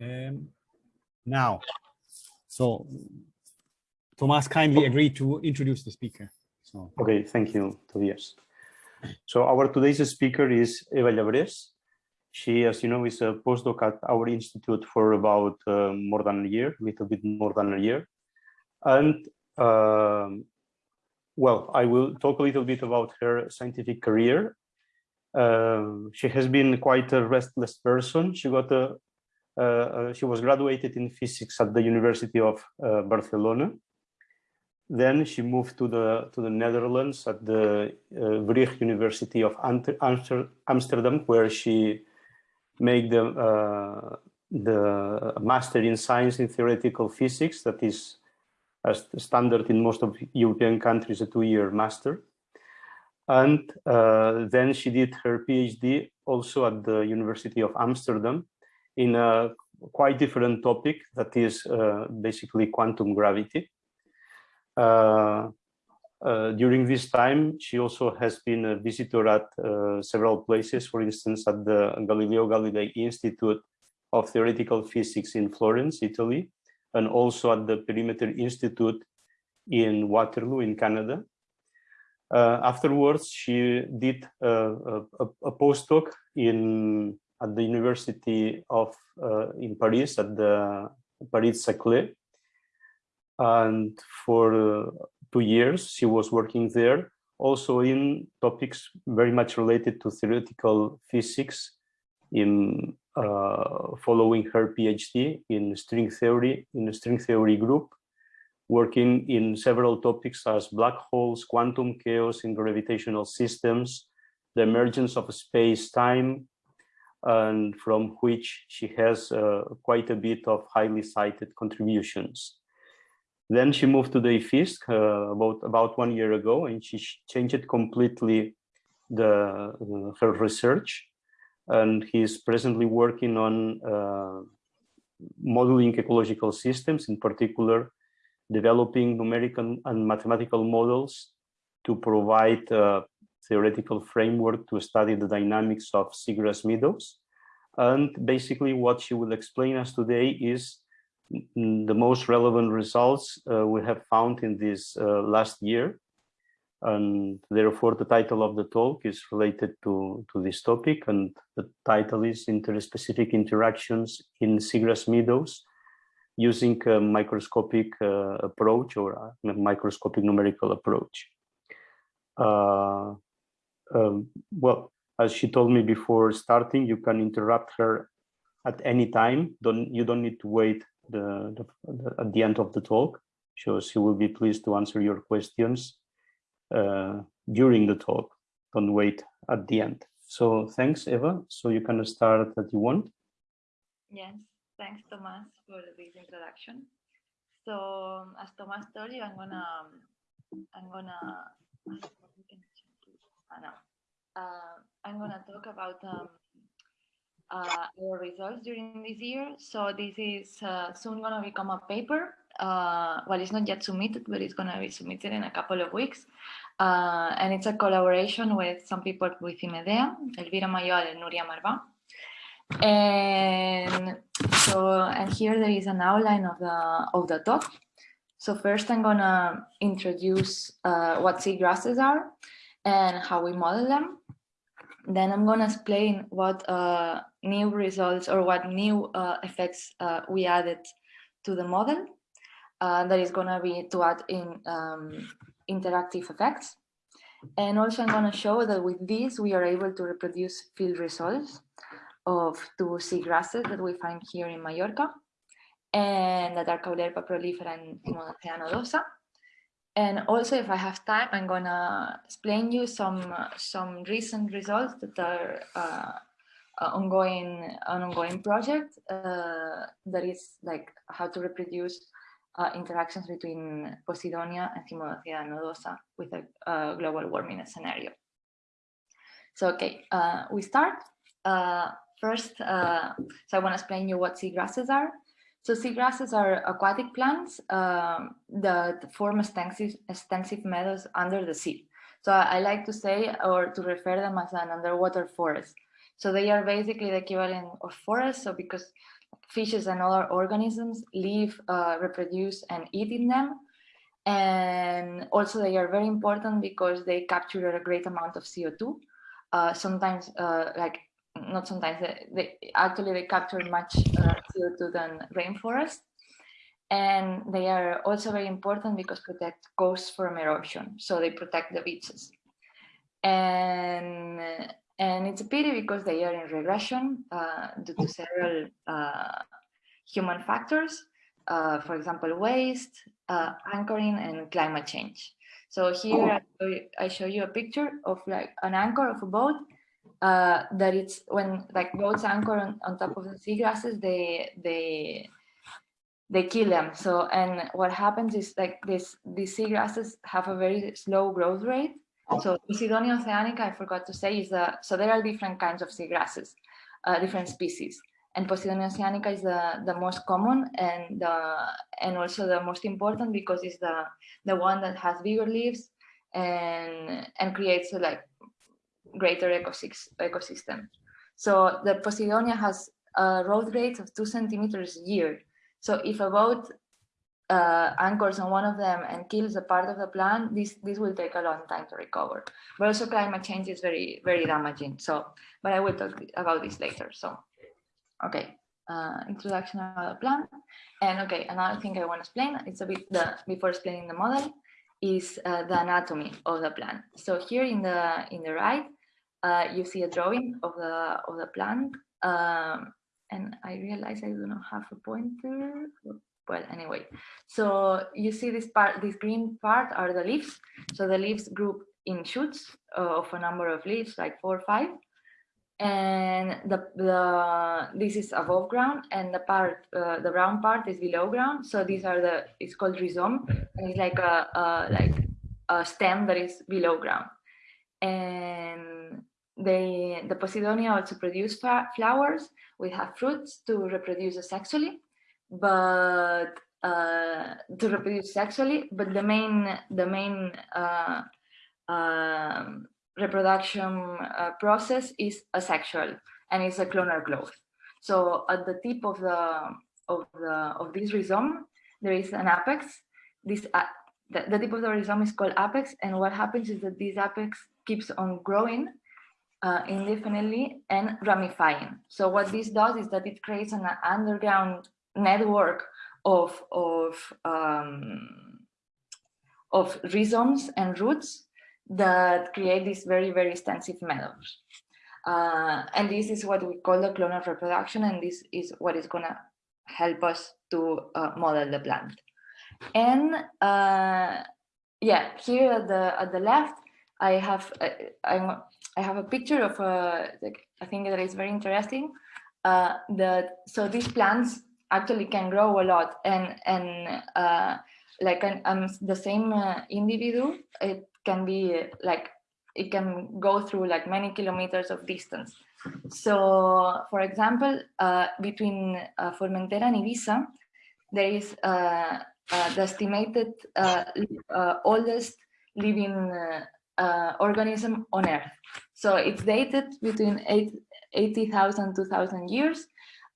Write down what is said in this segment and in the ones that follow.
Um, now, so Thomas kindly agreed to introduce the speaker. So. Okay, thank you, Tobias. So our today's speaker is Eva Llabres. She, as you know, is a postdoc at our institute for about uh, more than a year, a little bit more than a year. And um, well, I will talk a little bit about her scientific career. Uh, she has been quite a restless person. She got a, she was graduated in physics at the University of uh, Barcelona. Then she moved to the to the Netherlands at the uh, University of Amsterdam, where she made the uh, the master in science in theoretical physics. That is as standard in most of European countries, a two-year master. And uh, then she did her PhD also at the University of Amsterdam in a quite different topic that is uh, basically quantum gravity. Uh, uh during this time, she also has been a visitor at several places, for instance, at the Galileo Galilei Institute of Theoretical Physics in Florence, Italy, and also at the Perimeter Institute in Waterloo in Canada. Uh, afterwards, she did a, a, postdoc in at the University of uh, in Paris at the Paris Saclay, and for two years she was working there, also in topics very much related to theoretical physics in uh, following her PhD in string theory in a string theory group, working in several topics as black holes, quantum chaos in gravitational systems, the emergence of space-time, and from which she has uh, quite a bit of highly cited contributions. Then she moved to the IFISC uh, about, about one year ago, and she changed completely the, uh, her research and he's presently working on uh, modeling ecological systems, in particular, developing numerical and mathematical models to provide a theoretical framework to study the dynamics of seagrass meadows. And basically what she will explain us today is the most relevant results uh, we have found in this uh, last year and therefore the title of the talk is related to, to this topic and the title is interspecific interactions in seagrass meadows using a microscopic uh, approach or a microscopic numerical approach. Uh, um, well, as she told me before starting, you can interrupt her at any time. Don't you don't need to wait the, the, the, at the end of the talk. So she will be pleased to answer your questions uh, during the talk. Don't wait at the end. So thanks, Eva. So you can start that you want. Yes, thanks, Thomas, for this introduction. So as Thomas told you, I'm gonna, I'm gonna, no, uh, I'm gonna talk about um, uh, our results during this year. So this is uh, soon gonna become a paper uh, well, it's not yet submitted, but it's going to be submitted in a couple of weeks. Uh, and it's a collaboration with some people within IMEDEA, Elvira Mayol and Nuria Marbà. And so, and here there is an outline of the, of the talk. So first I'm gonna introduce uh, what seagrasses are and how we model them. Then I'm gonna explain what uh, new results or what new uh, effects uh, we added to the model uh, that is going to be to add in um, interactive effects. And also I'm going to show that with this, we are able to reproduce field results of two seagrasses that we find here in Mallorca and that are Caulerpa prolifera and Cymodocea nodosa. And also, if I have time, I'm gonna explain you some uh, some recent results that are uh, uh, ongoing an ongoing project uh, that is like how to reproduce uh, interactions between Posidonia and Cymodocea nodosa with a, global warming scenario. So, okay, uh, we start. First, so I want to explain you what seagrasses are. So seagrasses are aquatic plants um, that form extensive, extensive meadows under the sea. So I, I like to say or to refer them as an underwater forest. So they are basically the equivalent of forests. So because fishes and other organisms live, uh, reproduce, and eat in them. And also they are very important because they capture a great amount of CO2. Uh, sometimes, uh, like, not sometimes, they, they, actually they capture much uh, CO2 than rainforest. And they are also very important because protect coasts from erosion. So they protect the beaches. And and it's a pity because they are in regression uh, due to several uh, human factors, uh, for example, waste, uh, anchoring, and climate change. So here I show you a picture of like an anchor of a boat uh, that it's when like boats anchor on, on top of the seagrasses, they they they kill them. So and what happens is like this these seagrasses have a very slow growth rate so Posidonia oceanica, I forgot to say, is the, so there are different kinds of seagrasses, uh, different species. And Posidonia oceanica is the, the most common and the, and also the most important because it's the, the one that has bigger leaves and, and creates like greater ecosystem. So the Posidonia has a growth rate of two centimeters a year. So if a boat uh, anchors on one of them and kills a part of the plant, this this will take a long time to recover. But also climate change is very very damaging. So, but I will talk about this later. So, okay, uh, introduction of the plant, and okay, another thing I want to explain. It's a bit the before explaining the model is uh, the anatomy of the plant. So here in the in the right, uh, you see a drawing of the of the plant. Um, and I realize I do not have a pointer well anyway. So you see this part this green part are the leaves. So the leaves group in shoots of a number of leaves like four or five. And the the this is above ground and the part uh, the brown part is below ground. So these are the it's called rhizome. And it's like a, a like a stem that is below ground and they the posidonia also produce flowers we have fruits to reproduce sexually but uh, to reproduce sexually, but the main the main uh, uh, reproduction process is asexual and it's a clonal growth. So at the tip of the of the of this rhizome, there is an apex. This uh, the, the tip of the rhizome is called apex, and what happens is that this apex keeps on growing uh, indefinitely and ramifying. So what this does is that it creates an underground network of, of, um, of rhizomes and roots that create these very, very extensive meadows. Uh, and this is what we call the clonal reproduction, and this is what is gonna help us to uh, model the plant. And uh, yeah, here at the at the left, I have uh, I'm, I have a picture of a uh, like, I think that is very interesting. Uh, that so these plants actually can grow a lot and and uh, like an, um, the same uh, individual it can be like it can go through like many kilometers of distance so for example uh, between uh, Formentera and Ibiza there is uh, the estimated oldest living organism on earth so it's dated between 80,000 to 2000 years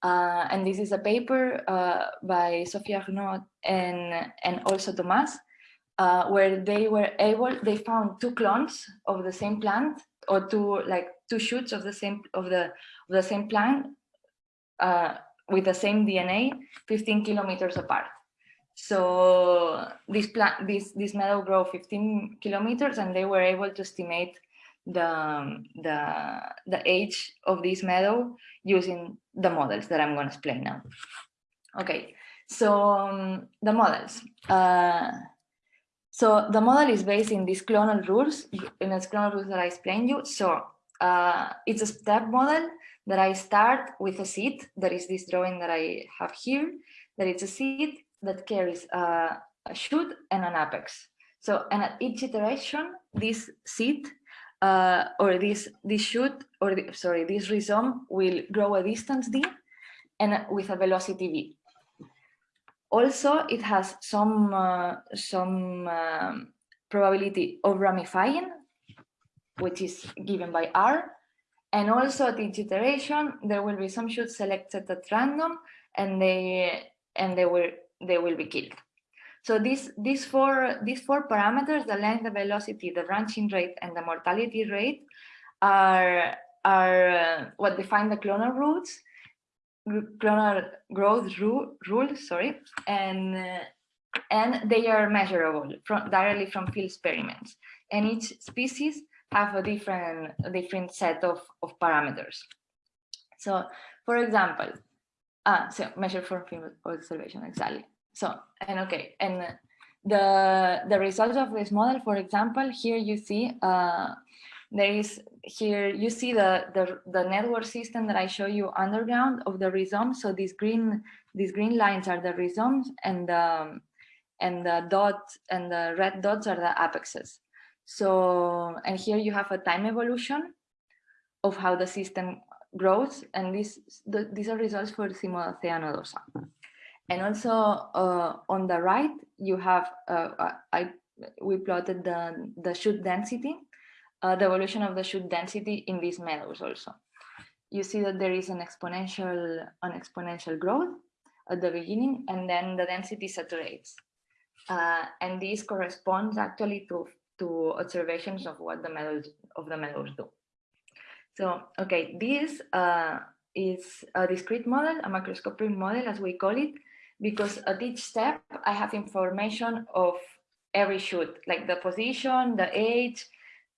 uh, and this is a paper uh, by Sophie Arnaud and, and also Thomas, uh, where they were able, they found two clones of the same plant or two like two shoots of the same of the of the same plant uh, with the same DNA, 15 kilometers apart. So this plant, this this meadow grow 15 kilometers, and they were able to estimate the, the, the age of this meadow using the models that I'm going to explain now. Okay, so um, the models. Uh, so the model is based in these clonal rules, in these clonal rules that I explained you. So uh, it's a step model that I start with a seed, that is this drawing that I have here, that it's a seed that carries a, a shoot and an apex. So, and at each iteration, this seed uh, or this this shoot or the, sorry this rhizome will grow a distance d and with a velocity v. Also, it has some uh, some um, probability of ramifying, which is given by r, and also at each iteration there will be some shoots selected at random and they and they will they will be killed. So these these four these four parameters, the length, the velocity, the branching rate, and the mortality rate, are are uh, what define the clonal routes, clonal growth rule, rules, sorry, and uh, and they are measurable from directly from field experiments. And each species have a different different set of, of parameters. So, for example, ah, so measure for field observation exactly. So, and okay, and the the results of this model, for example, here you see uh, there is here you see the, the the network system that I show you underground of the rhizomes. So these green these green lines are the rhizomes, and the and the dot and the red dots are the apexes. So and here you have a time evolution of how the system grows, and these the, these are results for Cymodocea nodosa. And also uh, on the right, you have uh, I we plotted the the shoot density uh, the evolution of the shoot density in these meadows also. You see that there is an exponential, an exponential growth at the beginning, and then the density saturates. Uh, and this corresponds actually to, to observations of what the meadows of the meadows do. So, okay, this uh, is a discrete model, a macroscopic model, as we call it, because at each step I have information of every shoot, like the position, the age,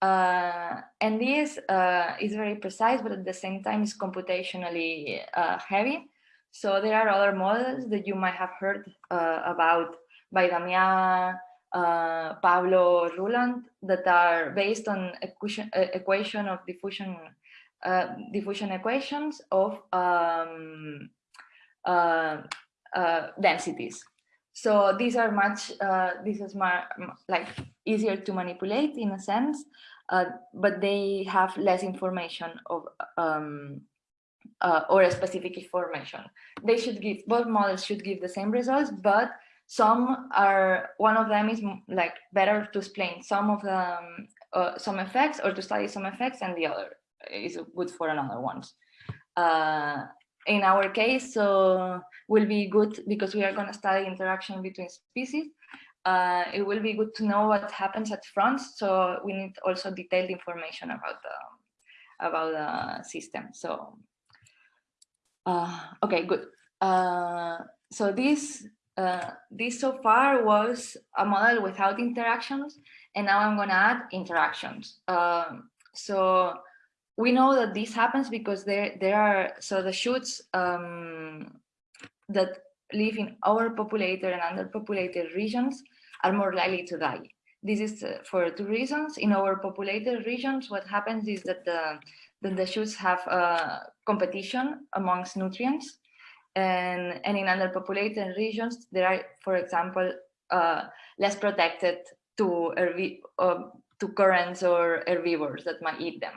uh, and this uh, is very precise, but at the same time is computationally uh, heavy. So there are other models that you might have heard uh, about by Damian, uh, Pablo, Ruland, that are based on equation, uh, equation of diffusion, diffusion equations of um, densities. So these are much, this is more, like easier to manipulate in a sense, uh, but they have less information of um, uh, or a specific information. They should give, both models should give the same results, but some are, one of them is like better to explain some of the, um, uh, some effects or to study some effects and the other is good for another ones. In our case, so will be good because we are going to study interaction between species uh, it will be good to know what happens at front. So we need also detailed information about the about the system. So uh, okay, good. Uh, so this uh, this so far was a model without interactions, and now I'm gonna add interactions. Um, so we know that this happens because there there are so the shoots um, that live in overpopulated and underpopulated regions are more likely to die. This is uh, for two reasons. In overpopulated regions, what happens is that the, that the shoots have uh, competition amongst nutrients. And, and in underpopulated regions, there are, for example, uh, less protected to, uh, to currents or herbivores that might eat them.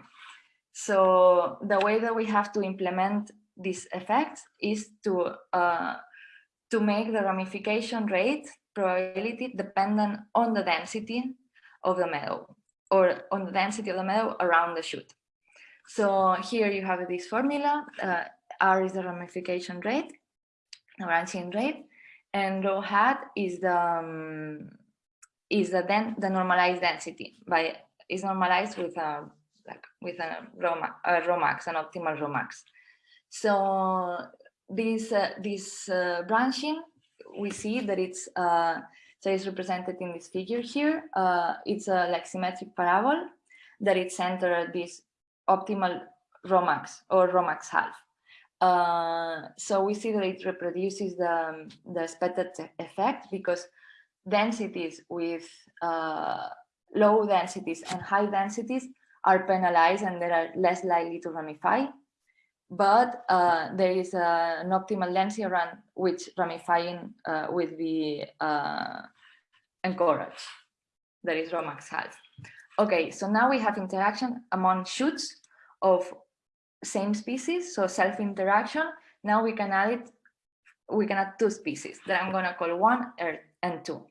So the way that we have to implement this effect is to uh, to make the ramification rate probability dependent on the density of the meadow or on the density of the meadow around the shoot. So here you have this formula, uh, R is the ramification rate, the branching rate, and rho hat is the um, is the then the normalized density by is normalized with a like with a rho, a rho max, an optimal rho max. So this uh, this uh, branching, we see that it's uh, so it's represented in this figure here. Uh, it's a like symmetric parabola that it's centered this optimal rho max or rho max half. Uh, so we see that it reproduces the, the expected effect because densities with uh, low densities and high densities are penalized and they are less likely to ramify but uh, there is uh, an optimal density around which ramifying uh, will be uh, encouraged. That is rho max has. Okay, so now we have interaction among shoots of same species, so self-interaction. Now we can add it, we can add two species that I'm gonna call one and two.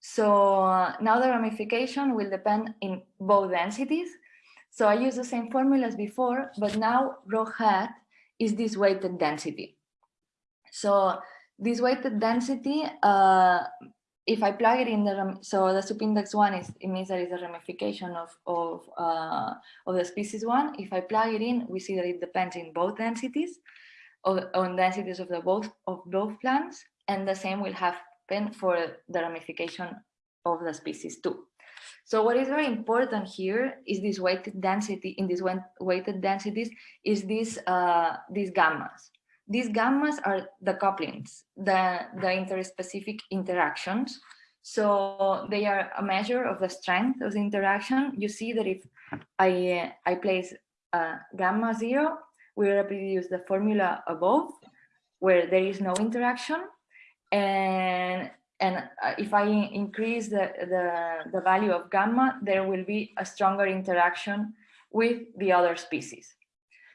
So uh, now the ramification will depend in both densities so I use the same formula as before, but now rho hat is this weighted density. So this weighted density, uh, if I plug it in the, so the subindex one is, it means there is a ramification of, of, uh, of the species one. If I plug it in, we see that it depends in both densities, of, on densities of the both, of both plants, and the same will happen for the ramification of the species too. So what is very important here is this weighted density, in these weighted densities, is this, uh, these gammas. These gammas are the couplings, the, the interspecific interactions. So they are a measure of the strength of the interaction. You see that if I, I place uh, gamma zero, we reproduce the formula above where there is no interaction. And, and uh, if I increase the, the, the value of gamma, there will be a stronger interaction with the other species.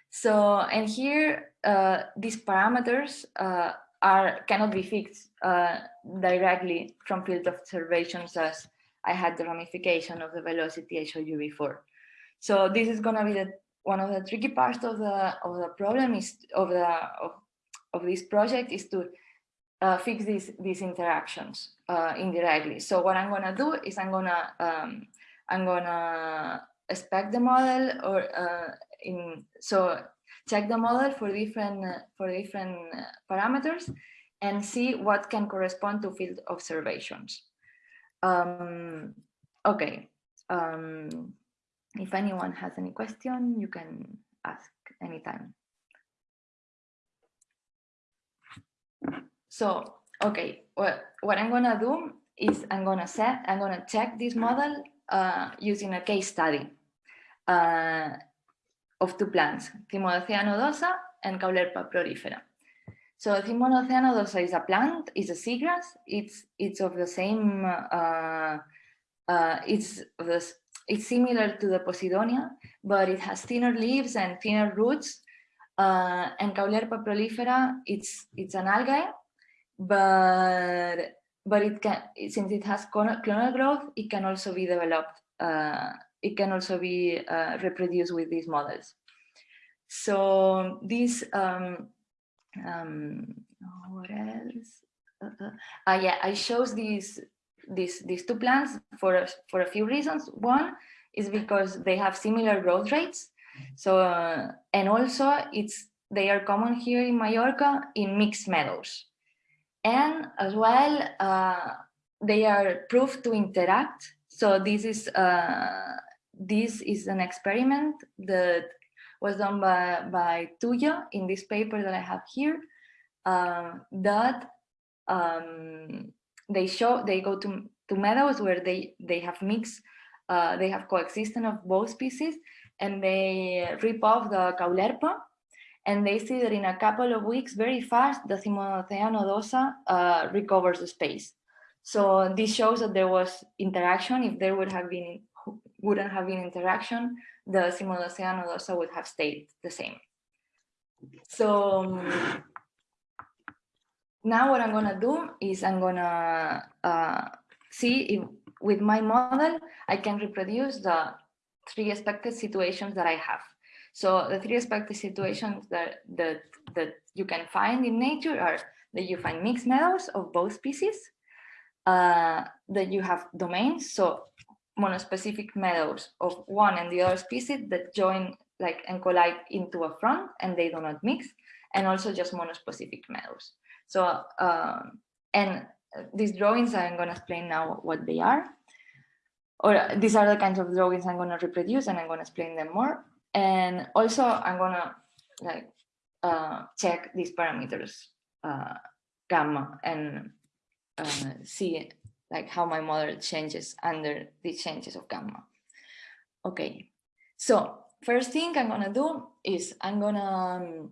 So, and here, uh, these parameters uh, are cannot be fixed uh, directly from field observations as I had the ramification of the velocity I showed you before. So this is gonna be the one of the tricky parts of the of the problem is of the of, of this project is to uh, fix these these interactions uh, indirectly. So what I'm gonna do is I'm gonna um, I'm gonna spec the model or uh, in so check the model for different for different parameters and see what can correspond to field observations. Um, okay. Um, if anyone has any question, you can ask anytime. So, okay, what, what I'm gonna do is I'm gonna set, I'm gonna check this model uh, using a case study uh, of two plants, Cymodocea nodosa and Caulerpa prolifera. So Cymodocea nodosa is a plant, it's a seagrass, it's, it's of the same, uh, uh, it's the it's similar to the Posidonia, but it has thinner leaves and thinner roots. Uh, and Caulerpa prolifera, it's it's an algae, but but it can since it has clonal growth, it can also be developed. Uh, it can also be uh, reproduced with these models. So this um, um, what else? Uh, uh, yeah, I chose these these these two plants for for a few reasons. One is because they have similar growth rates. So uh, and also it's they are common here in Mallorca in mixed meadows, and as well uh, they are proved to interact. So this is uh, this is an experiment that was done by by Tuya in this paper that I have here. Um, that um, they show they go to to meadows where they they have mixed uh, they have coexistence of both species and they rip off the caulerpa and they see that in a couple of weeks very fast the nodosa uh, recovers the space. So this shows that there was interaction. If there would have been wouldn't have been interaction the nodosa would have stayed the same. So now what I'm gonna do is I'm gonna uh, see if with my model, I can reproduce the three expected situations that I have. So the three expected situations that, that, that you can find in nature are that you find mixed meadows of both species, uh, that you have domains, so monospecific meadows of one and the other species that join like and collide into a front and they do not mix, and also just monospecific meadows. So, um, and these drawings, I'm going to explain now what they are. Or these are the kinds of drawings I'm going to reproduce and I'm going to explain them more. And also I'm to like uh, check these parameters, uh, gamma, and uh, see like how my model changes under the changes of gamma. Okay, so first thing I'm gonna do is I'm gonna um,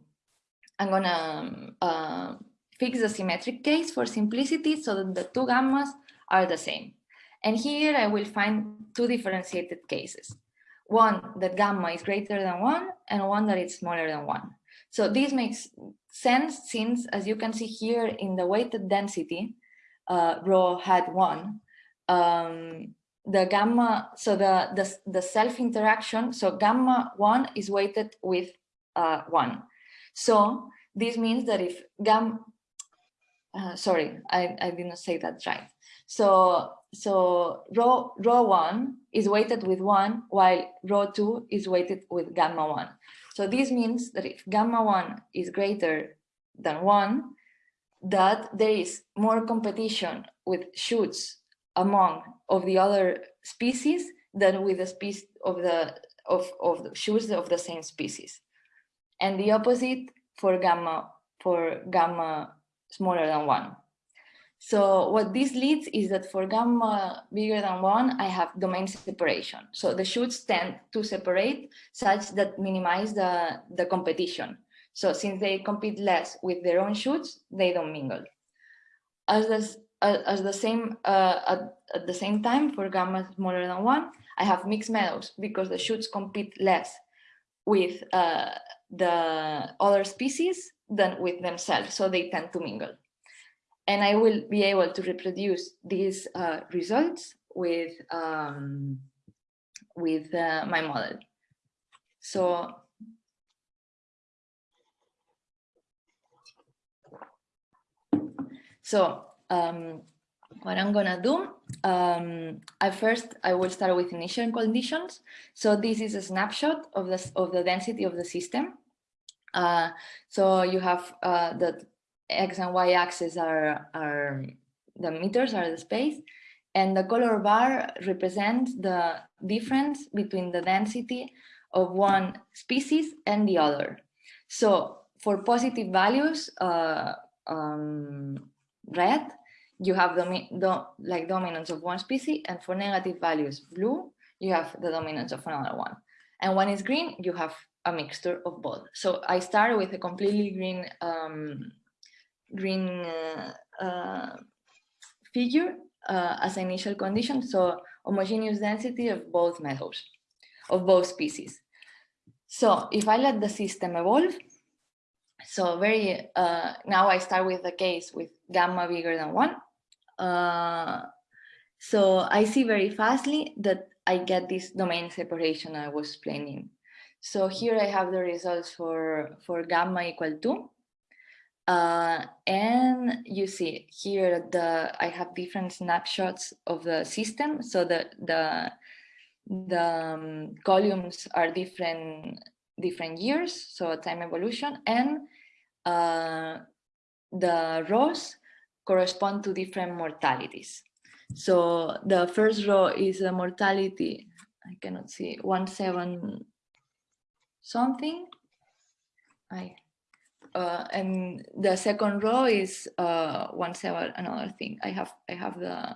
I'm gonna um, fix the symmetric case for simplicity so that the two gammas are the same. And here I will find two differentiated cases. One that gamma is greater than one and one that it's smaller than one. So this makes sense since as you can see here in the weighted density, uh, rho hat one, um, the gamma, so the, the, the self interaction, so gamma one is weighted with uh, one. So this means that if gamma, uh, sorry, I, I did not say that right. So, so rho, rho one is weighted with one, while rho two is weighted with gamma one. So this means that if gamma one is greater than one, that there is more competition with shoots among of the other species than with the species of the of, of the shoots of the same species. And the opposite for gamma for gamma smaller than one. So what this leads is that for gamma bigger than one, I have domain separation. So the shoots tend to separate such that minimize the, the competition. So since they compete less with their own shoots, they don't mingle. As, uh, as the same uh, at, at the same time for gamma smaller than one, I have mixed meadows because the shoots compete less with uh, the other species than with themselves, so they tend to mingle. And I will be able to reproduce these uh, results with, um, with uh, my model. So So um, what I'm gonna do, um, at first I will start with initial conditions. So this is a snapshot of the, of the density of the system. Uh, so you have uh, the X and Y axis are, are the meters are the space and the color bar represents the difference between the density of one species and the other. So for positive values, uh, um, red, you have the, the, like dominance of one species and for negative values, blue, you have the dominance of another one. And when it's green, you have a mixture of both. So I start with a completely green um, green uh, uh, figure uh, as an initial condition. So homogeneous density of both meadows, of both species. So if I let the system evolve, so very uh, now I start with the case with gamma bigger than one. Uh, so I see very fastly that I get this domain separation I was explaining. So here I have the results for, for gamma equal to. Uh, and you see here the I have different snapshots of the system. So the the the um, columns are different different years, so time evolution, and uh, the rows correspond to different mortalities. So the first row is the mortality, I cannot see, one seven something. I uh, and the second row is uh, one seven another thing. I have I have the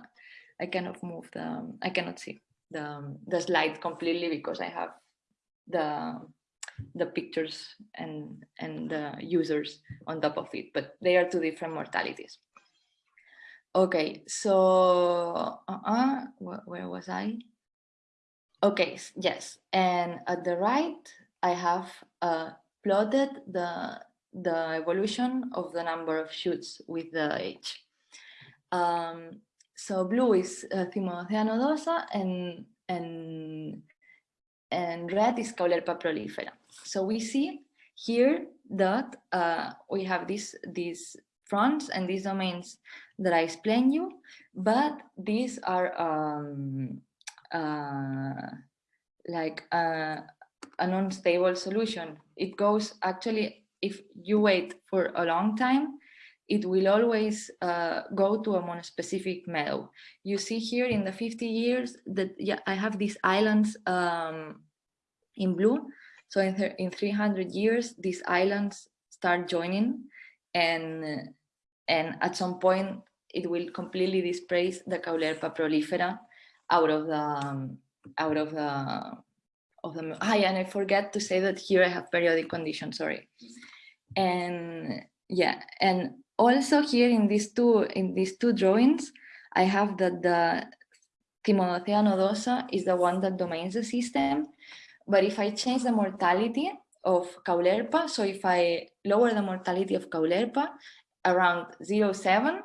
I cannot move the I cannot see the the slide completely because I have the the pictures and and the users on top of it, but they are two different mortalities. Okay, so uh -uh, where, where was I? Okay, yes, and at the right I have uh, plotted the, the evolution of the number of shoots with the age. Um, so blue is uh, and, and, and red is Caulerpa prolifera. So we see here that uh, we have these, these fronts and these domains that I explained you, but these are um, uh, like uh, an unstable solution. It goes actually, if you wait for a long time, it will always uh, go to a monospecific meadow. You see here in the 50 years that yeah, I have these islands um, in blue. So in, in 300 years, these islands start joining and, and at some point it will completely displace the Caulerpa prolifera out of the, um, out of the of the ah, and I forget to say that here I have periodic conditions, sorry. And yeah, and also here in these two in these two drawings, I have that the Cymodocea nodosa is the one that domains the system. But if I change the mortality of Caulerpa, so if I lower the mortality of Caulerpa around 0.7,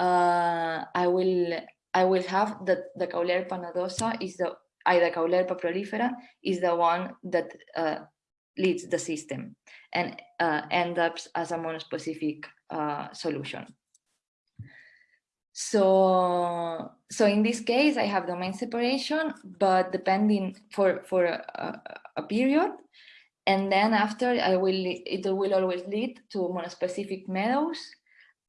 uh, I will I will have that the Caulerpa nodosa is the Ida Caulerpa prolifera is the one that uh, leads the system and uh, ends up as a monospecific uh, solution. So, so in this case, I have domain separation, but depending for, for a, a, a period, and then after I will, it will always lead to monospecific meadows,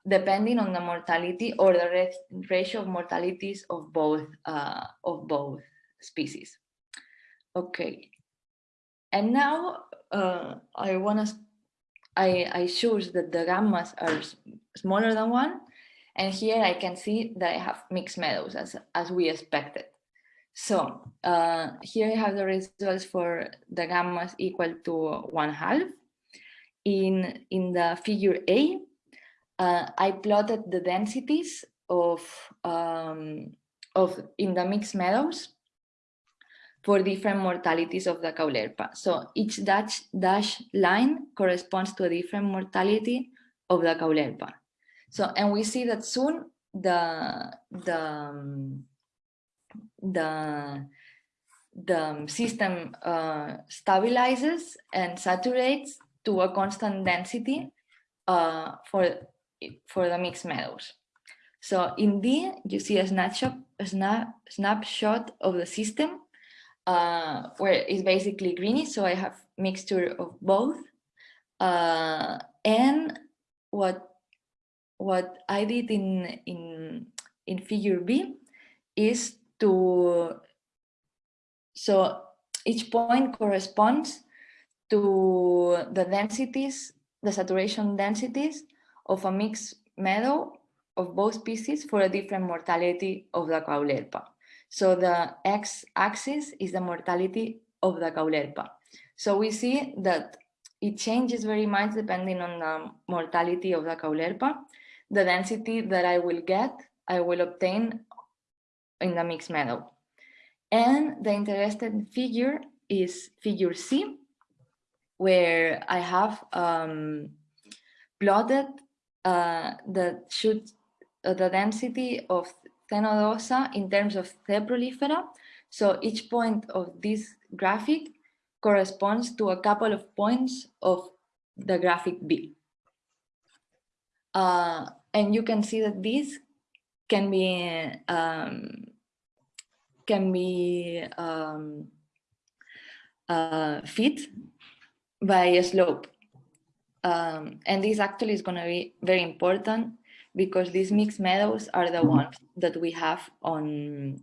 depending on the mortality or the ratio of mortalities of both, uh, of both species. Okay. And now uh, I want to, I, I choose that the gammas are smaller than one. And here I can see that I have mixed meadows as, as we expected. So uh, here I have the results for the gammas equal to one half. In, in the figure A, uh, I plotted the densities of, um, of in the mixed meadows for different mortalities of the caulerpa. So each dash, dash line corresponds to a different mortality of the caulerpa. So, and we see that soon the, the, the, the system uh, stabilizes and saturates to a constant density uh, for, for the mixed meadows. So in D, you see a snapshot, a snap, snapshot of the system uh, where it's basically greeny. So I have mixture of both. Uh, and what what I did in in in figure B is to so each point corresponds to the densities, the saturation densities of a mixed meadow of both species for a different mortality of the caulerpa. So the x-axis is the mortality of the caulerpa. So we see that it changes very much depending on the mortality of the caulerpa. The density that I will get, I will obtain in the mixed meadow. And the interesting figure is figure C, where I have um, plotted uh, the should uh, the density of Ctenodosa in terms of the prolifera. So each point of this graphic corresponds to a couple of points of the graphic B. Uh, and you can see that this can be um, can be um, uh, fit by a slope. Um, and this actually is going to be very important because these mixed meadows are the ones that we have on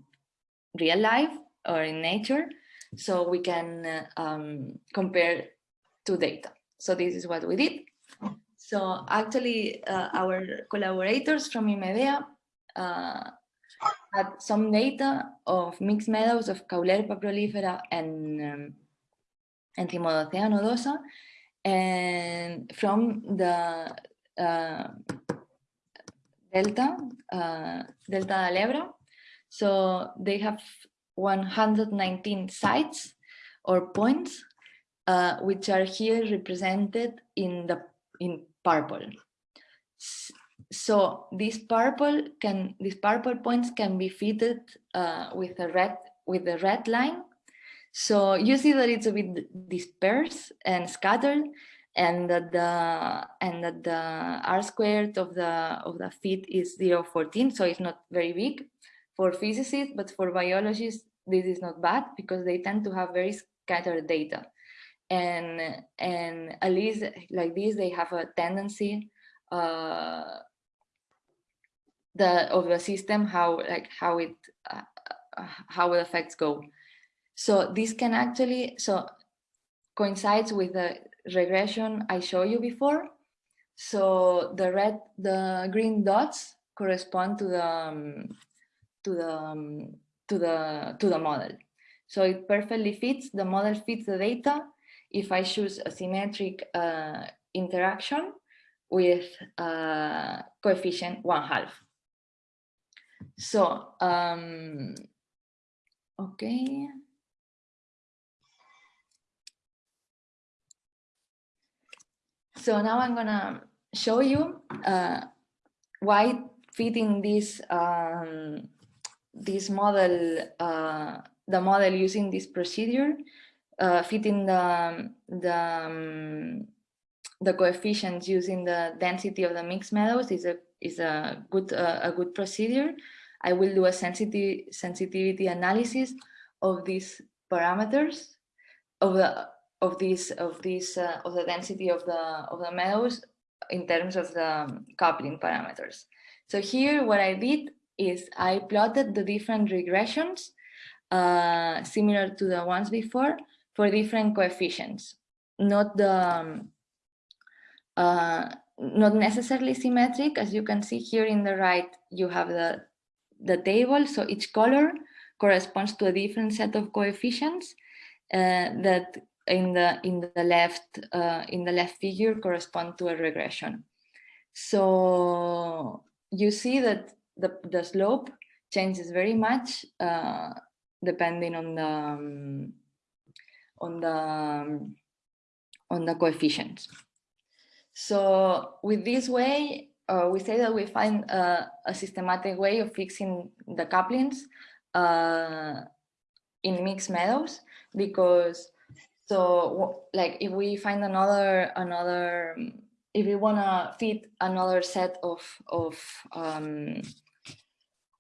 real life or in nature. So we can uh, um, compare two data. So this is what we did. So actually uh, our collaborators from IMEDEA uh, had some data of mixed meadows of Caulerpa prolifera and um, and nodosa and from the uh, Delta, uh, Delta del Ebro. So they have 119 sites or points, uh, which are here represented in the in purple. So these purple can these purple points can be fitted uh, with a red with the red line. So you see that it's a bit dispersed and scattered, and that the and that the r squared of the of the fit is 0 14 so it's not very big for physicists but for biologists this is not bad because they tend to have very scattered data. And and at least like this they have a tendency uh the of the system how like how it uh, how the effects go so this can actually so coincides with the regression I showed you before. So the red, the green dots correspond to the um, to the um, to the to the model. So it perfectly fits. The model fits the data. If I choose a symmetric uh, interaction with uh, coefficient one half. So um, okay. So now I'm gonna show you uh, why fitting this um, this model, uh, the model using this procedure, uh, fitting the the um, the coefficients using the density of the mixed meadows is a is a good uh, a good procedure. I will do a sensitivity sensitivity analysis of these parameters of the of this of this uh, of the density of the of the meadows in terms of the coupling parameters. So here what I did is I plotted the different regressions uh, similar to the ones before for different coefficients, not the um, uh, not necessarily symmetric. As you can see here in the right, you have the the table. So each color corresponds to a different set of coefficients uh, that in the in the left uh, in the left figure correspond to a regression. So you see that the the slope changes very much uh, depending on the um, on the um, on the coefficients. So with this way, uh, we say that we find a systematic way of fixing the couplings uh, in mixed meadows because so like if we find another another if we want to fit another set of of um,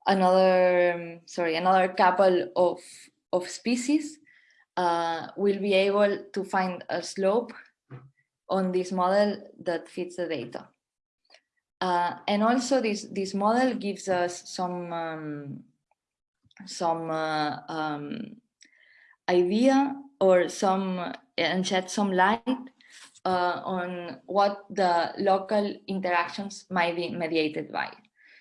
another sorry another couple of of species uh, we'll be able to find a slope on this model that fits the data. Uh, and also this this model gives us some um, some uh, um, idea or some and shed some light uh, on what the local interactions might be mediated by.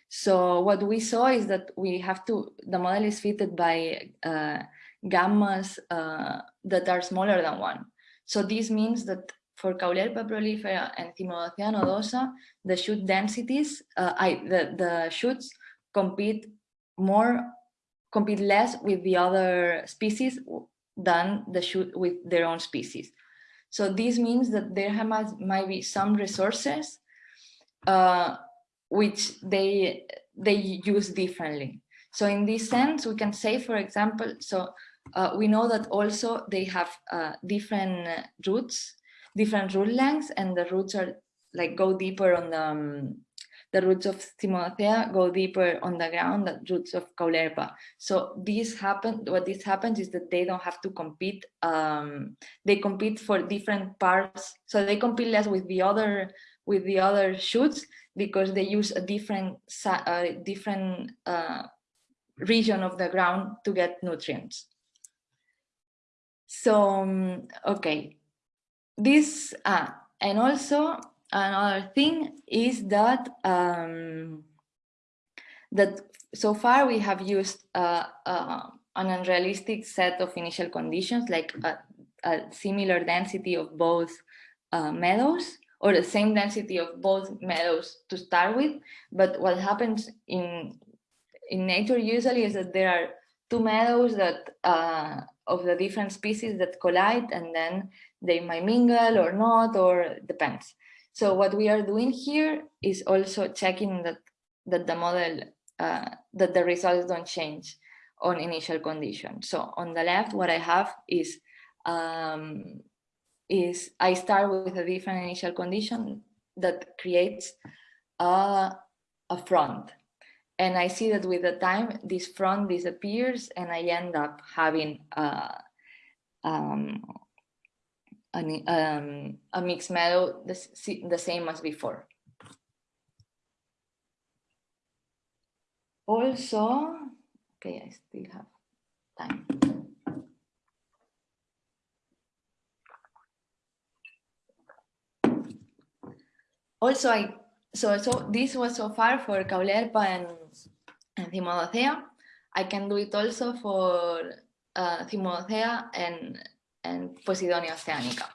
So what we saw is that we have to, the model is fitted by uh, gammas uh, that are smaller than one. So this means that for Caulerpa prolifera and Cymodocea nodosa, the shoot densities, uh, I, the, the shoots compete more, compete less with the other species than the shoot with their own species. So this means that there might, might be some resources uh, which they they use differently. So in this sense, we can say, for example, so uh, we know that also they have uh, different roots, different root lengths, and the roots are like go deeper on the um, the roots of Cymodocea go deeper on the ground than roots of Caulerpa. So this happen, what this happens is that they don't have to compete. Um, they compete for different parts. So they compete less with the other with the other shoots because they use a different different uh, region of the ground to get nutrients. So, um, okay, this, uh, and also another thing is that um, that so far we have used uh, uh, an unrealistic set of initial conditions like a, a similar density of both uh, meadows or the same density of both meadows to start with. But what happens in in nature usually is that there are two meadows that uh, of the different species that collide and then they might mingle or not or depends so what we are doing here is also checking that, that the model, uh, that the results don't change on initial condition. So on the left, what I have is, um, is I start with a different initial condition that creates a, a front. And I see that with the time, this front disappears and I end up having uh, um, an, um, a mixed meadow the, the same as before. Also, okay, I still have time. Also, I so so this was so far for Caulerpa and, and. I can do it also for uh, and and Posidonia oceanica.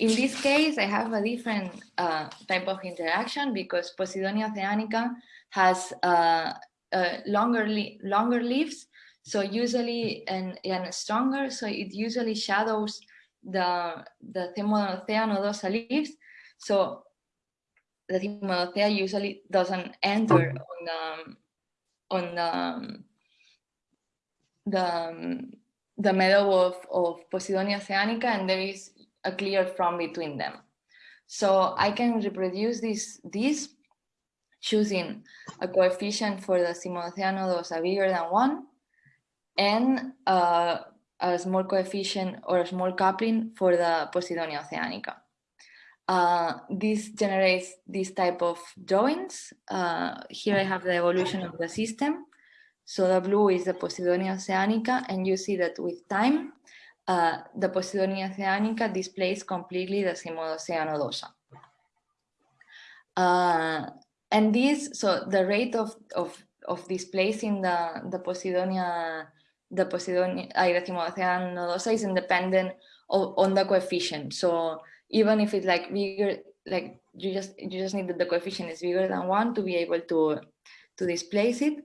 In this case, I have a different uh, type of interaction because Posidonia oceanica has uh, uh, longer, longer leaves, so usually and, and stronger, so it usually shadows the, the Cymodocea nodosa leaves. So the Cymodocea usually doesn't enter on the, on the, the the meadow of, of Posidonia oceanica and there is a clear front between them. So I can reproduce this, this choosing a coefficient for the Cymodocea nodosa bigger than one and uh, a small coefficient or a small coupling for the Posidonia oceanica. Uh, this generates this type of drawings. Uh, here I have the evolution of the system. So the blue is the Posidonia oceanica, and you see that with time, uh, the Posidonia oceanica displays completely the nodosa. Uh, and this, so the rate of, of, of displacing the, the Posidonia, the Posidonia, uh, the nodosa is independent of, on the coefficient. So even if it's like bigger, like you just you just need that the coefficient is bigger than one to be able to to displace it.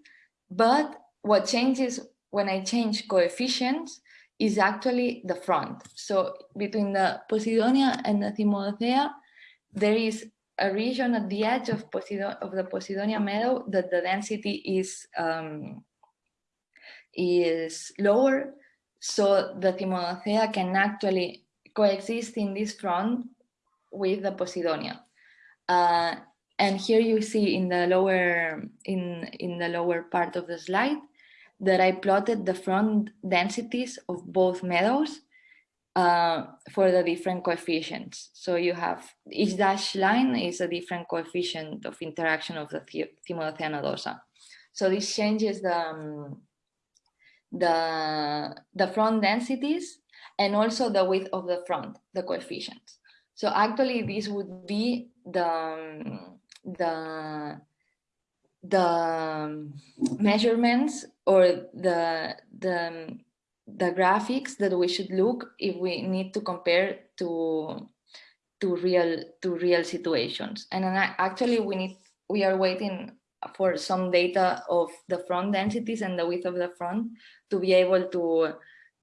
But what changes when I change coefficients is actually the front. So between the Posidonia and the Cymodocea, there is a region at the edge of, Posidon of the Posidonia meadow that the density is um, is lower. So the Cymodocea can actually coexist in this front with the Posidonia. Uh, and here you see in the lower in in the lower part of the slide that I plotted the front densities of both meadows uh, for the different coefficients. So you have each dashed line is a different coefficient of interaction of the nodosa. So this changes the um, the the front densities and also the width of the front, the coefficients. So actually this would be the, um, the, the um, measurements or the, the, um, the graphics that we should look if we need to compare to, to real, to real situations. And uh, actually we need, we are waiting for some data of the front densities and the width of the front to be able to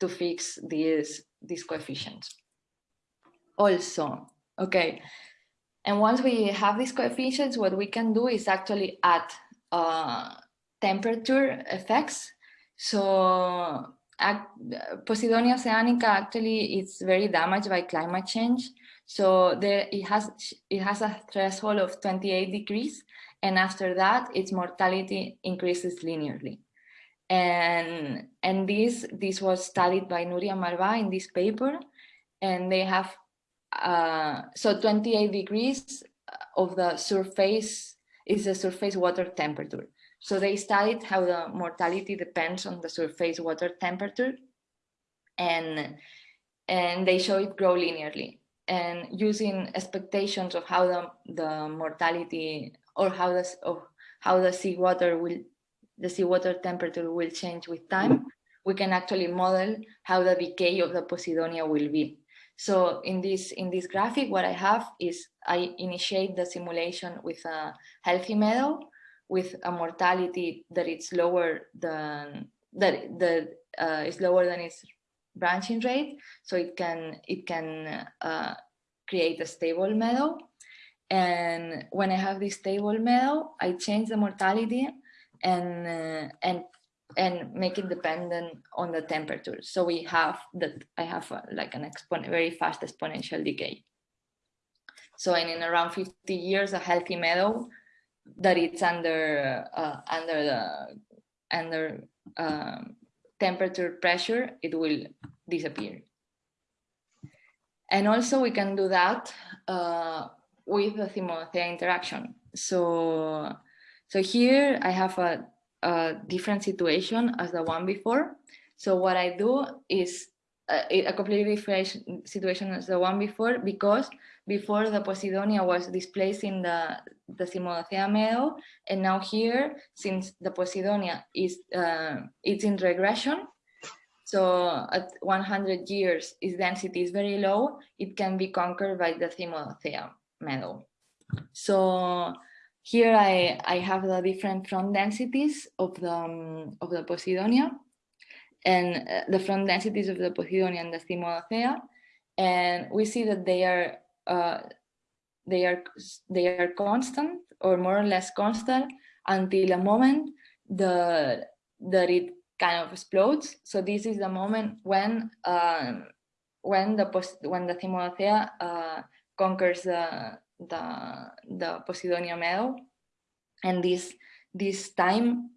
to fix these, these coefficients. Also, okay, and once we have these coefficients, what we can do is actually add uh, temperature effects. So Posidonia oceanica actually is very damaged by climate change. So there it has it has a threshold of 28 degrees, and after that, its mortality increases linearly. And, and this, this was studied by Nuria Marbà in this paper. And they have, uh, so 28 degrees of the surface is the surface water temperature. So they studied how the mortality depends on the surface water temperature and, and they show it grow linearly and using expectations of how the, the mortality or how the, of how the seawater will the seawater temperature will change with time, we can actually model how the decay of the Posidonia will be. So in this, in this graphic, what I have is I initiate the simulation with a healthy meadow with a mortality that it's lower than that that uh, is lower than its branching rate, so it can it can uh, create a stable meadow. And when I have this stable meadow, I change the mortality and uh, and and make it dependent on the temperature. So we have that I have a, like an exponent, very fast exponential decay. So in, in around 50 years, a healthy meadow that it's under uh, under the under um, temperature pressure, it will disappear. And also we can do that uh, with the Cymodocea interaction. So so here I have a, a different situation as the one before. So what I do is a, a, completely different situation as the one before because before the Posidonia was displacing the, the Cymodocea meadow and now here since the Posidonia is uh, it's in regression so at 100 years its density is very low it can be conquered by the Cymodocea meadow. So here I, I have the different front densities of the, um, of the Posidonia and uh, the front densities of the Posidonia and the Cymodocea. And we see that they are, uh, they are, they are constant or more or less constant until a moment the, that it kind of explodes. So this is the moment when, um, when the, when the Cymodocea uh, conquers the, the, the Posidonia meadow. And this, this time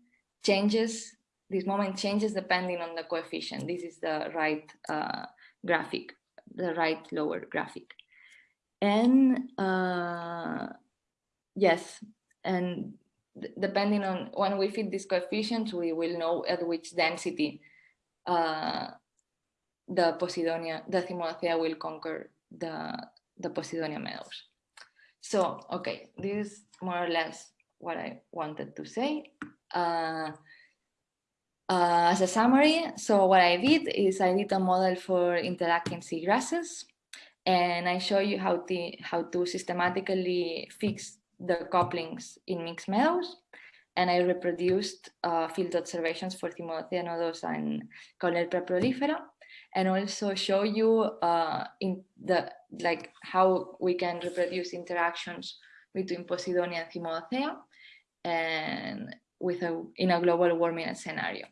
changes, this moment changes depending on the coefficient. This is the right uh, graphic, the right lower graphic. And uh, yes, and depending on when we fit these coefficients, we will know at which density uh, the Posidonia, the Cymodocea will conquer the, the Posidonia meadows. So, okay, this is more or less what I wanted to say. Uh, uh, as a summary, so what I did is I did a model for interacting seagrasses and I show you how to, how to systematically fix the couplings in mixed meadows. And I reproduced uh, field observations for Cymodocea nodosa and Caulerpa prolifera and also show you uh, in the like how we can reproduce interactions between Posidonia and Cymodocea and with a in a global warming scenario.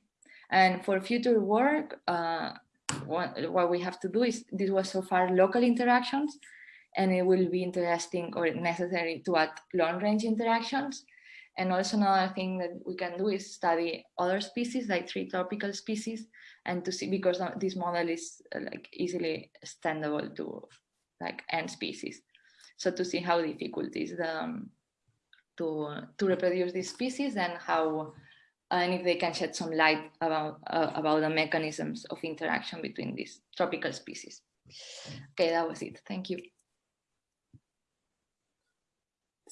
And for future work, uh, what, what we have to do is this was so far local interactions, and it will be interesting or necessary to add long range interactions. And also another thing that we can do is study other species like three tropical species and to see because this model is uh, like easily extendable to like n species. So to see how difficult is the um, to to reproduce these species and how and if they can shed some light about uh, about the mechanisms of interaction between these tropical species. Okay, that was it. Thank you.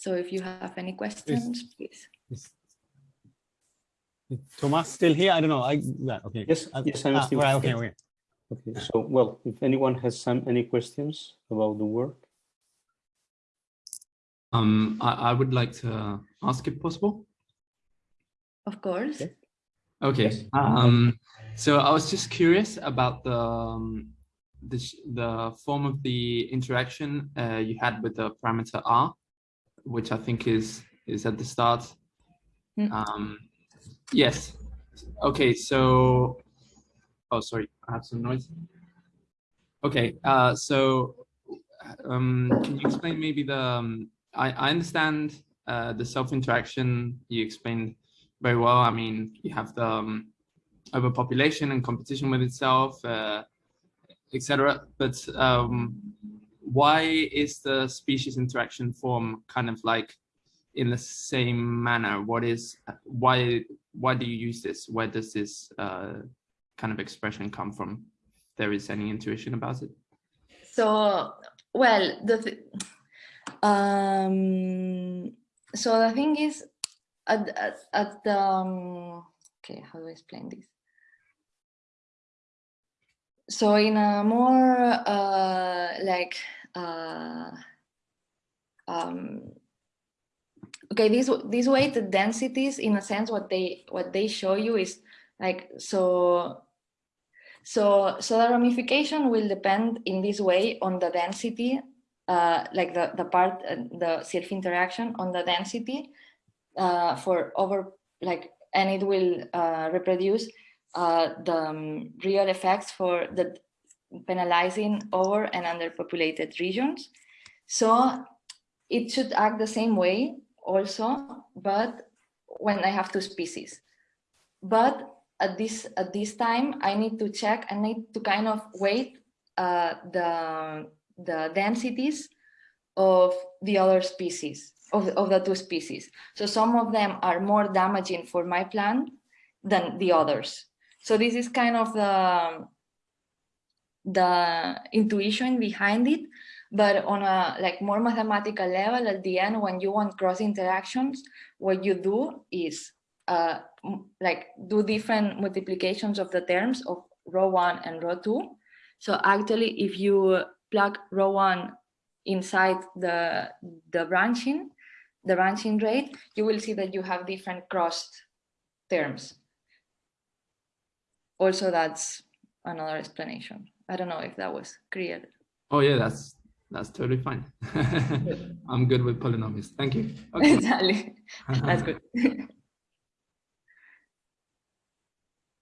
So if you have any questions, please. Is Thomas still here? I don't know. I yeah, okay. Yes, Uh, yes, I'm ah, still right, okay, okay. Okay, so, well, if anyone has some, any questions about the work? Um, I, I would like to ask if possible. Of course. Okay. Okay. Yes. Um, so I was just curious about the um, the the form of the interaction uh, you had with the parameter r, which I think is is at the start. Mm. Um, yes. Okay. So, oh, sorry, I have some noise. Okay. Uh, so, um, can you explain maybe the? Um, I I understand uh, the self interaction you explained very well. I mean, you have the um, overpopulation and competition with itself, uh, etc. But um, why is the species interaction form kind of like in the same manner? What is why why do you use this? Where does this uh, kind of expression come from? There is any intuition about it. So, well, the th um, so the thing is, at at, at the um, okay, how do I explain this? So in a more uh, like uh, um, okay, this this way the densities, in a sense, what they what they show you is like so so, so the ramification will depend in this way on the density, uh, like the, the part, uh, the self-interaction on the density uh, for over, like, and it will uh, reproduce uh, the um, real effects for the penalizing over and underpopulated regions. So it should act the same way also, but when I have two species. But at this at this time I need to check I need to kind of weight uh, the the densities of the other species of, of the two species so some of them are more damaging for my plant than the others so this is kind of the the intuition behind it but on a like more mathematical level at the end when you want cross interactions what you do is uh, like do different multiplications of the terms of rho one and rho two. So actually, if you plug rho one inside the, the branching, the branching rate, you will see that you have different crossed terms. Also, that's another explanation. I don't know if that was clear. Oh yeah, that's that's totally fine. I'm good with polynomials. Thank you. Okay. exactly. That's good.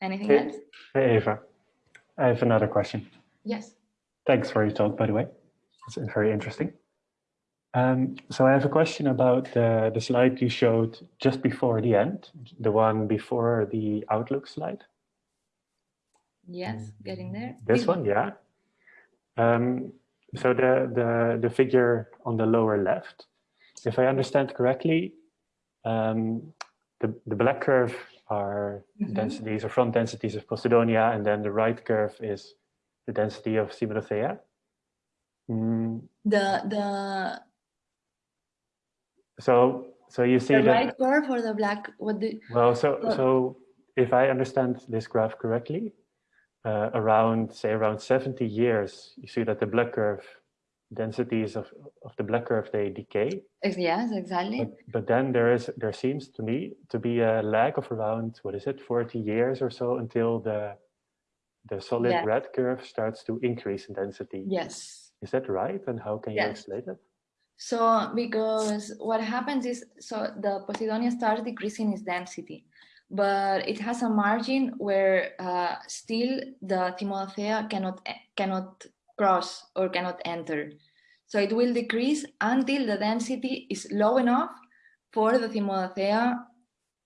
Anything Hey. else? Hey, Ava. I have another question. Yes. Thanks for your talk, by the way. It's very interesting. Um, so I have a question about the, the slide you showed just before the end, the one before the Outlook slide. Yes, getting there. This one, yeah. Um, so the, the, the figure on the lower left, if I understand correctly, um, the, the black curve are Mhm. densities or front densities of Posidonia, and then the right curve is the density of Cymodocea. Mm, The the so, so you see the that, right curve or the black? What the? well, so, so if I understand this graph correctly, uh, around, say, around 70 years, you see that the black curve densities of, of the black curve, they decay. Yes, exactly. But, but then there is there seems to me to be a lag of around what is it 40 years or so until the the solid Yeah. red curve starts to increase in density. Yes. Is that right? And how can you Yes. explain it? So because what happens is, so the Posidonia starts decreasing its density, but it has a margin where uh, still the Cymodocea cannot cannot cross or cannot enter. So it will decrease until the density is low enough for the Cymodocea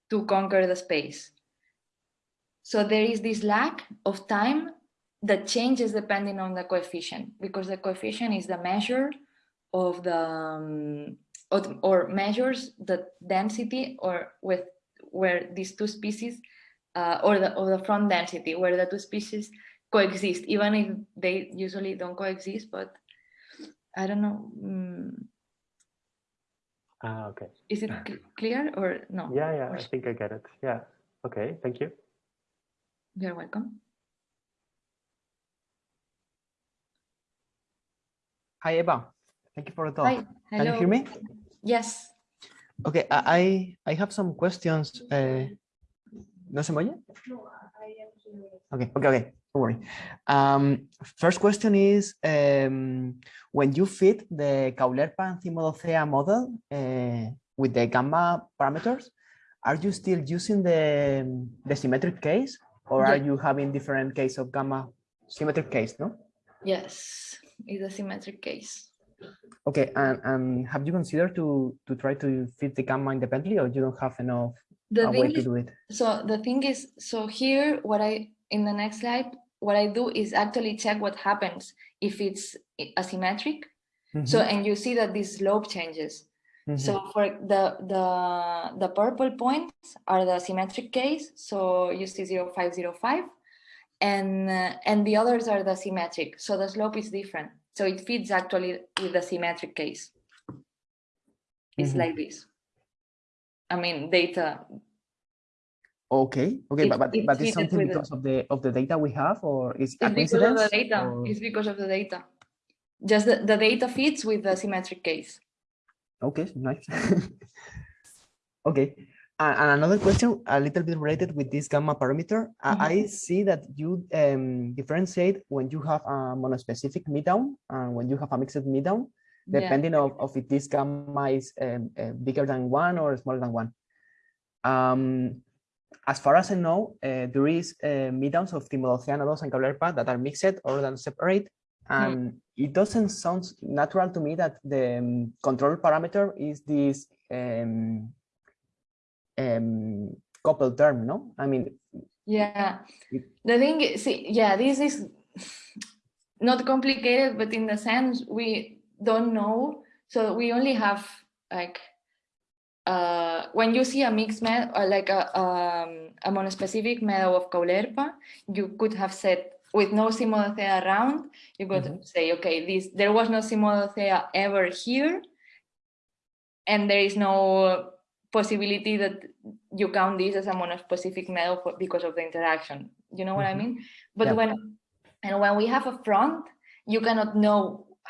to conquer the space. So there is this lack of time that changes depending on the coefficient because the coefficient is the measure of the um, or measures the density or with where these two species uh, or the or the front density where the two species coexist even if they usually don't coexist but I don't know mm, Ah, okay. is it cl- clear or no Yeah, yeah, I think I get it. Yeah. Okay, thank you. you're welcome Hi, Eva. Thank you for the talk. Hi, Can you hello. hear me? yes Okay, I I I have some questions. Uh, ¿No se me oye? Okay, okay, okay. Don't worry. Um, first question is, um, when you fit the Cymodocea model uh, with the gamma parameters, are you still using the, the symmetric case or are you having different case of gamma symmetric case, no? yes it's a symmetric case Okay, and, and have you considered to to try to fit the gamma independently, or you don't have enough the way to is, do it? so the thing is so here what i in the next slide what i do is actually check what happens if it's asymmetric. So Mhm, and you see that this slope changes. Mhm. so for the the the purple points are the symmetric case so you see 0505 and uh, and the others are the symmetric so the slope is different so it fits actually with the symmetric case it's Mhm. like this i mean data okay, okay, it- but but, it but it's something with the- because of the of the data we have, or is It's because of the data. or- It's because of the data. Just the, the data fits with the symmetric case. Okay, nice. okay, and, and another question, a little bit related with this gamma parameter. I- I see that you um, differentiate when you have a monospecific middown and when you have a mixed middown, Yeah. depending of, of if this gamma is um, uh, bigger than one or smaller than one. Um, as far as I know, uh, there is uh, middowns of Cymodocea and Caulerpa that are mixed or than separate. And it doesn't sound natural to me that the um, control parameter is this um, um, coupled term, no? I mean, Yeah. The thing is, see, yeah, this is not complicated, but in the sense we don't know. So we only have like uh, when you see a mixed med or like a, um, a monospecific meadow of Caulerpa, you could have said with no Cymodocea around, you could Mhm. say, okay, this there was no Cymodocea ever here, and there is no possibility that you count this as a monospecific meadow for, because of the interaction. You know what I Mhm. mean? But Yeah. when and when we have a front, you cannot know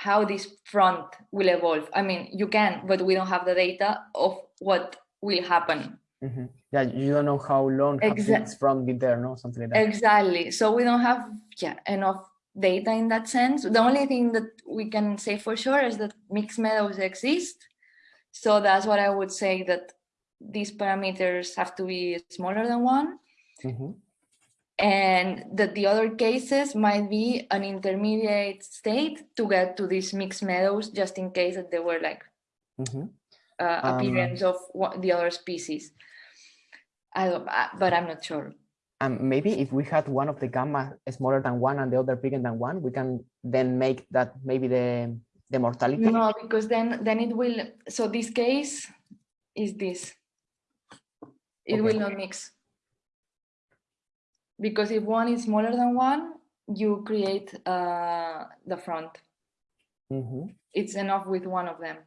how this front will evolve. I mean, you can, but we don't have the data of what will happen. mhm. yeah, you don't know how long have Exact- this from been there, no? Something like that. Exactly. So we don't have yeah enough data in that sense. The only thing that we can say for sure is that mixed meadows exist. So that's what I would say that these parameters have to be smaller than one. Mhm. and that the other cases might be an intermediate state to get to these mixed meadows just in case that they were like Mhm. uh, Um, of what the other species. I don't, but I'm not sure. And maybe if we had one of the gamma smaller than one and the other bigger than one, we can then make that maybe the the mortality. No, because then then it will. So this case is this. It will not mix. Because if one is smaller than one, you create uh, the front. Mhm. It's enough with one of them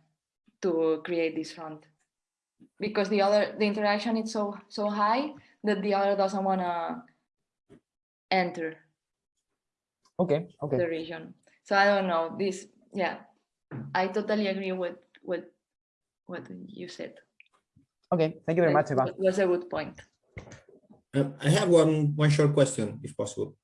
to create this front. Because the other, the interaction is so so high that the other doesn't want to enter Okay. Okay. the region. So I don't know this. Yeah, I totally agree with with what you said. Okay. Thank you very much, That Eva. was a good point. Um, I have one one short question, if possible.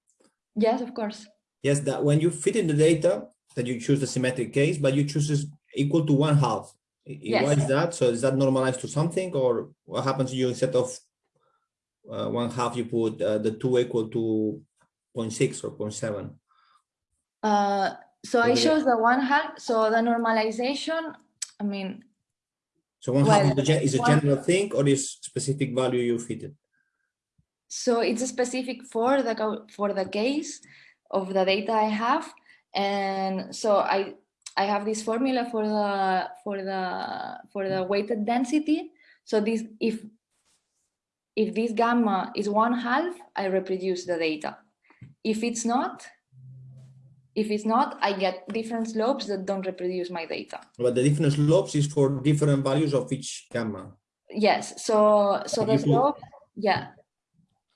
Yes, of course. Yes, that when you fit in the data, that you choose the symmetric case, but you choose is equal to one half. I- I- Why is that? So is that normalized to something, or what happens to you instead of uh, one half, you put uh, the two equal to 0.6 or 0.7? Uh, so I Okay. chose the one half. So the normalization. I mean, So one half is, Well, is a one- general thing, or is specific value you fit it? so it's specific for the for the case of the data I have, and so I I have this formula for the for the for the weighted density. So this if if this gamma is one half, I reproduce the data. If it's not, if it's not, I get different slopes that don't reproduce my data. But the different slopes is for different values of each gamma. Yes, so so the slope, yeah.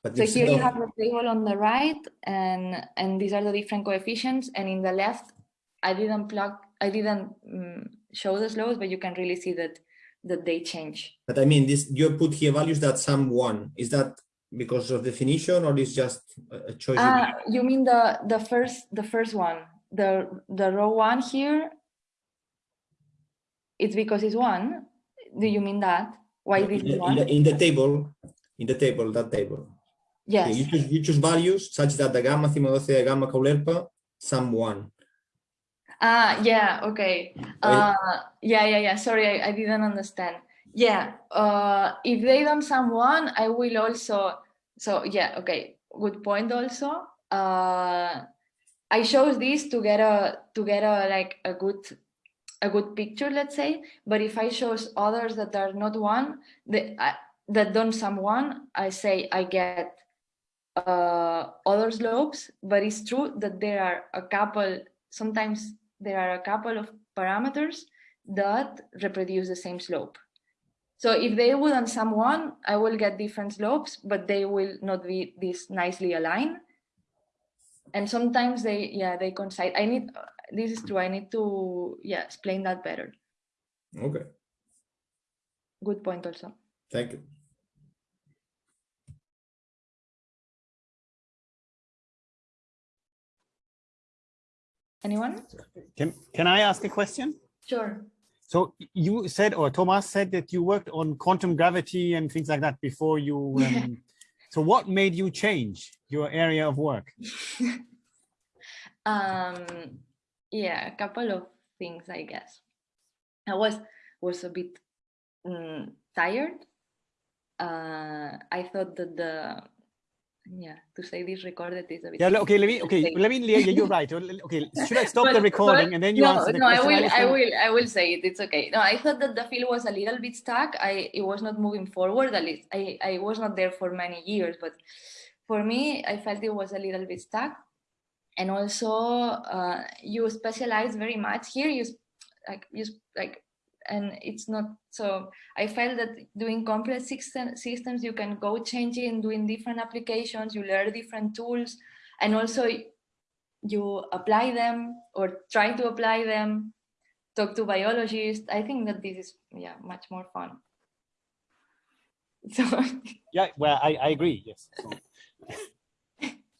But So here you have the table on the right, and and these are the different coefficients. And in the left, I didn't plug, I didn't mm, show the slopes, but you can really see that that they change. But I mean, this you put here values that sum one. Is that because of definition or is just a choice? you Ah, you mean the the first the first one, the the rho one here? It's because it's one. Do you mean that? Why this in, the, in, one? the, in the table, in the table, that table. Okay, Yes. you choose you choose values such that the gamma cymodocea gamma caulerpa sum one. Ah, yeah, okay. Uh, yeah, yeah, yeah. Sorry, I, I didn't understand. Yeah, uh, if they don't sum one, I will also. So yeah, okay. Good point. Also, uh, I chose this to get a to get a like a good a good picture, let's say. But if I chose others that are not one, the, I, that don't sum one, I say I get uh, other slopes. But it's true that there are a couple. Sometimes there are a couple of parameters that reproduce the same slope. So if they wouldn't sum one, I will get different slopes, but they will not be this nicely aligned. And sometimes they, yeah, they coincide. I need, this is true. I need to, yeah, explain that better. Okay, Good point also. thank you. Anyone? Can, can I ask a question? Sure. So you said, or Thomas said that you worked on quantum gravity and things like that before you. Yeah. Um, so what made you change your area of work? um yeah a couple of things i guess i was was a bit mm, tired uh i thought that the yeah to say this recorded is a bit Yeah. Okay. Let me. Okay. Let me. Yeah. You're right. Okay. Should I stop But- the recording and then you no, answer the no, I will, I will, I will say it. It's okay. No, I thought that the field was a little bit stuck. I it was not moving forward. At least I, I was not there for many years, but for me, I felt it was a little bit stuck. And also, uh, you specialize very much here. You like you like, and it's not so. I felt that doing complex system, systems, you can go changing, doing different applications. You learn different tools, and also you apply them or try to apply them talk to biologists i think that this is yeah much more fun so Yeah. Well, I, I agree. Yes. So,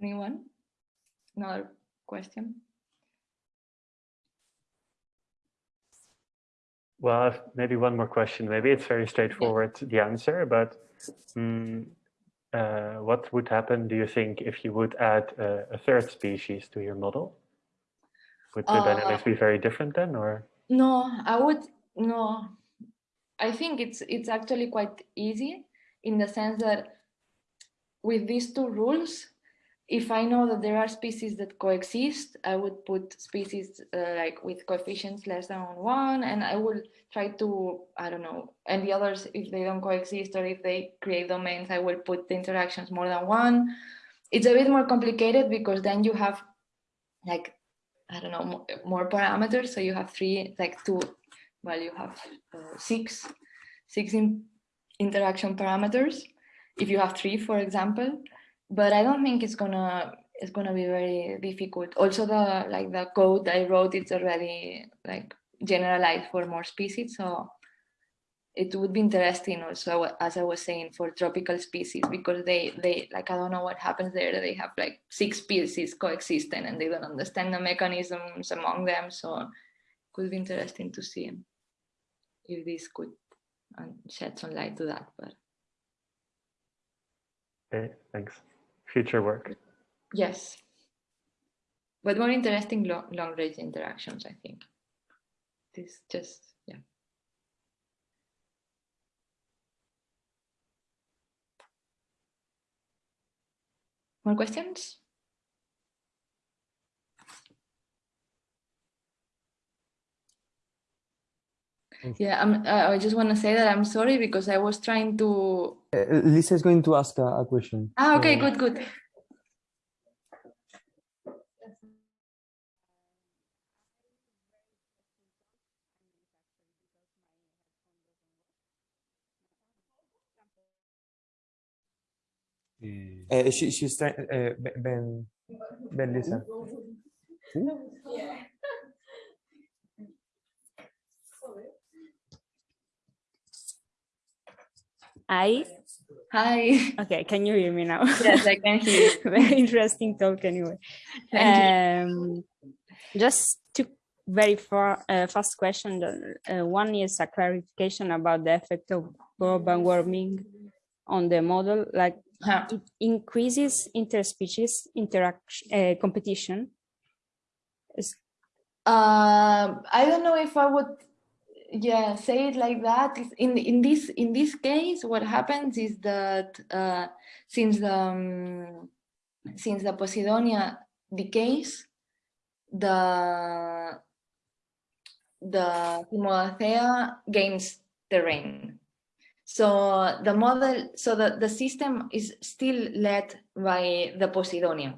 anyone another question Well, maybe one more question. Maybe it's very straightforward, the answer, but mm, uh, what would happen, do you think, if you would add a, a third species to your model? Would the Uh, dynamics be very different then, or? No, I would no. I think it's it's actually quite easy in the sense that with these two rules, if I know that there are species that coexist, I would put species uh, like with coefficients less than one, and I will try to I don't know, and the others if they don't coexist or if they create domains, I will put the interactions more than one. It's a bit more complicated because then you have like I don't know, more parameters. So you have three, like two, well, you have uh, six, six in, interaction parameters. If you have three, for example, but I don't think it's gonna it's gonna be very difficult. Also, the like the code I wrote, it's already like generalized for more species, so it would be interesting also as i was saying for tropical species because they they like i don't know what happens there they have like six species coexisting and they don't understand the mechanisms among them so it could be interesting to see if this could um, shed some light to that but Okay, thanks. Future work. yes but more interesting long, long range interactions i think this just yeah More questions? Yeah, I'm, uh, I just want to say that I'm sorry because I was trying to. Uh, Lisa is going to ask a, a question. Ah, okay, So- good, good. Eh, Uh, she, she's trying, uh, Ben- Ben, Ben Lisa. I Hi. okay, can you hear me now? Yes, I can hear you. Very interesting talk anyway. Um, just two very far, uh, fast question. Uh, one is a clarification about the effect of global warming on the model. Like Huh. it increases interspecies interaction uh, competition. Is- Um, I don't know if I would, yeah, say it like that. In in this in this case, what happens is that uh, since the um, since the Posidonia decays, the the Cymodocea gains terrain. So the model, so the, the system is still led by the Posidonia.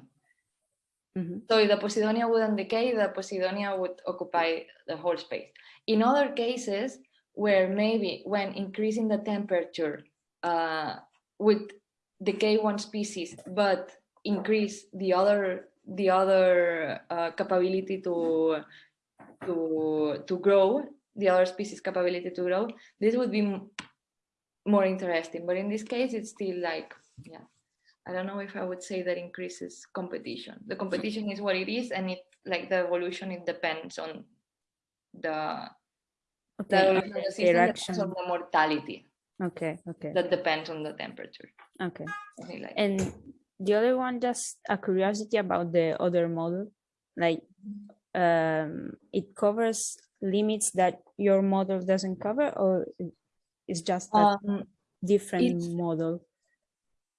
Mhm. So if the Posidonia wouldn't decay, the Posidonia would occupy the whole space. In other cases, where maybe when increasing the temperature uh, the K one species, but increase the other the other uh, capability to to to grow, the other species capability to grow, this would be more interesting. But in this case, it's still like yeah. I don't know if I would say that increases competition. The competition is what it is, and it like the evolution. It depends on the the Okay, the system interaction. mortality. Okay, okay, That depends on the temperature. okay. like And the other one, just a curiosity about the other model, like um, it covers limits that your model doesn't cover, or it's just a Um, different model?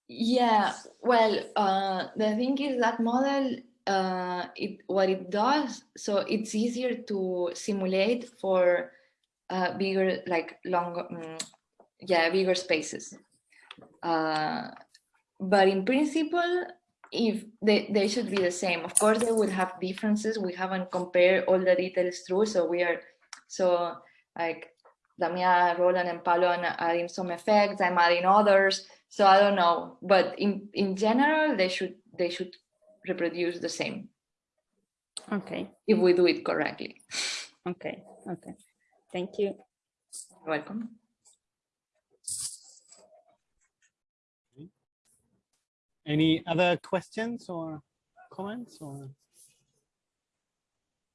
Yeah, well, uh, the thing is that model, uh, it what it does, so it's easier to simulate for uh, bigger, like longer, mm, yeah, bigger spaces. Uh, but in principle, if they, they should be the same. Of course, they would have differences. We haven't compared all the details through, so we are, so like Damia, Roland, and Palo are adding some effects. I'm adding others. So I don't know, but in in general, they should they should reproduce the same Okay, if we do it correctly. okay, okay. Thank you. Welcome. Any other questions or comments or?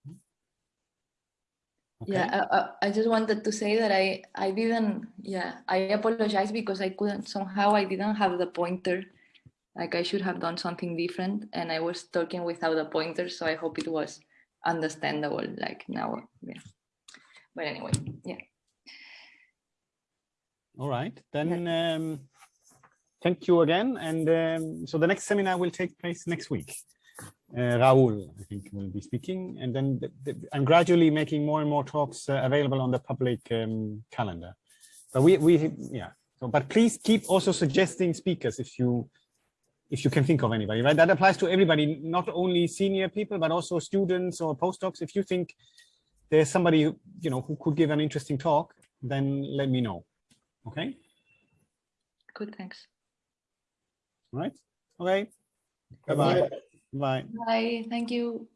Hmm? Okay? Yeah, I, I, I just wanted to say that I, I didn't, yeah, I apologize because I couldn't, somehow I didn't have the pointer. Like I should have done something different and I was talking without a pointer, so I hope it was understandable, like now, yeah. But anyway, yeah. All right, then um, thank you again. And um, so the next seminar will take place next week. Uh, Raul, I think, will be speaking, and then the, the, I'm gradually making more and more talks uh, available on the public um, calendar. But we, we, yeah. So, but please keep also suggesting speakers if you, if you can think of anybody, right? That applies to everybody, not only senior people, but also students or postdocs. If you think there's somebody, who, you know, who could give an interesting talk, then let me know. Okay. Good, thanks. All right. Okay. Bye-bye. Bye. Bye, thank you.